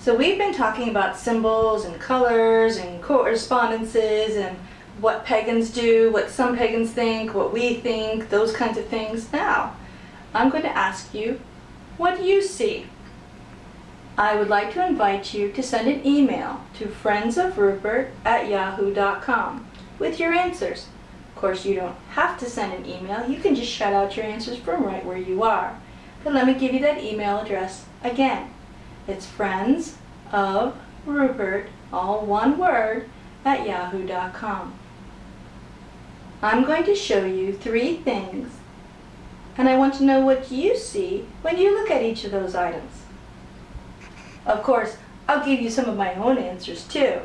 So we've been talking about symbols and colors and correspondences and what pagans do, what some pagans think, what we think, those kinds of things. Now, I'm going to ask you, what do you see? I would like to invite you to send an email to friendsofrupert at yahoo.com with your answers. Of course, you don't have to send an email. You can just shout out your answers from right where you are. But let me give you that email address again. It's friends of Rupert, all one word, at yahoo.com. I'm going to show you three things and I want to know what you see when you look at each of those items. Of course, I'll give you some of my own answers too,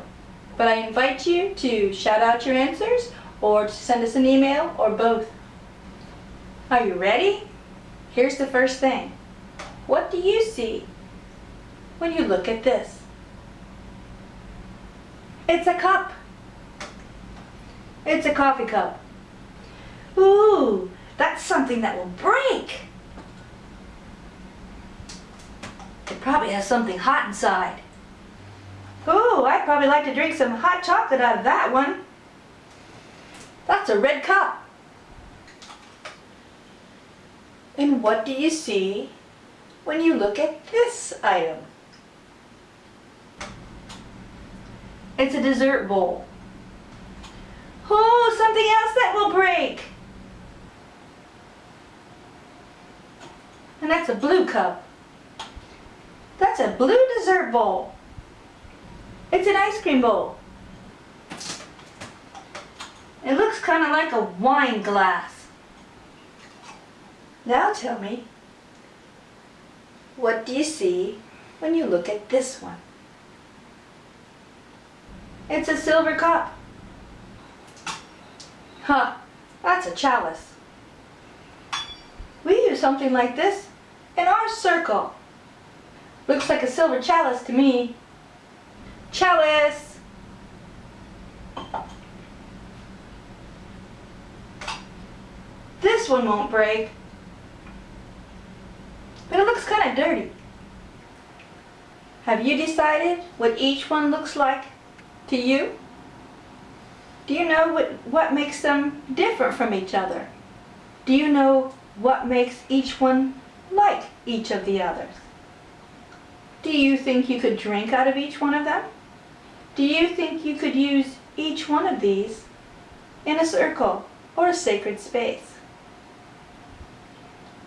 but I invite you to shout out your answers or to send us an email or both. Are you ready? Here's the first thing. What do you see when you look at this? It's a cup. It's a coffee cup. Ooh, that's something that will break. It probably has something hot inside. Ooh, I'd probably like to drink some hot chocolate out of that one. That's a red cup. And what do you see when you look at this item? It's a dessert bowl. Oh, something else that will break. And that's a blue cup. That's a blue dessert bowl. It's an ice cream bowl. It looks kind of like a wine glass. Now tell me, what do you see when you look at this one? It's a silver cup. Huh, that's a chalice. We use something like this in our circle. Looks like a silver chalice to me. Chalice! This one won't break. But it looks kind of dirty. Have you decided what each one looks like to you? Do you know what, what makes them different from each other? Do you know what makes each one like each of the others? Do you think you could drink out of each one of them? Do you think you could use each one of these in a circle or a sacred space?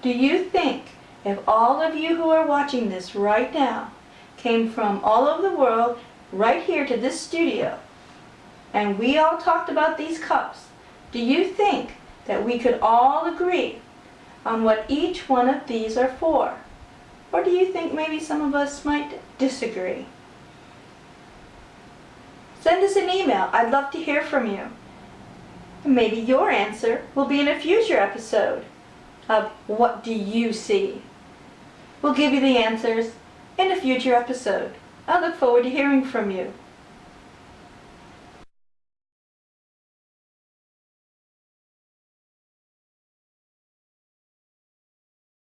Do you think if all of you who are watching this right now came from all over the world right here to this studio and we all talked about these cups, do you think that we could all agree on what each one of these are for? Or do you think maybe some of us might disagree? Send us an email. I'd love to hear from you. Maybe your answer will be in a future episode of What Do You See? We'll give you the answers in a future episode. I look forward to hearing from you.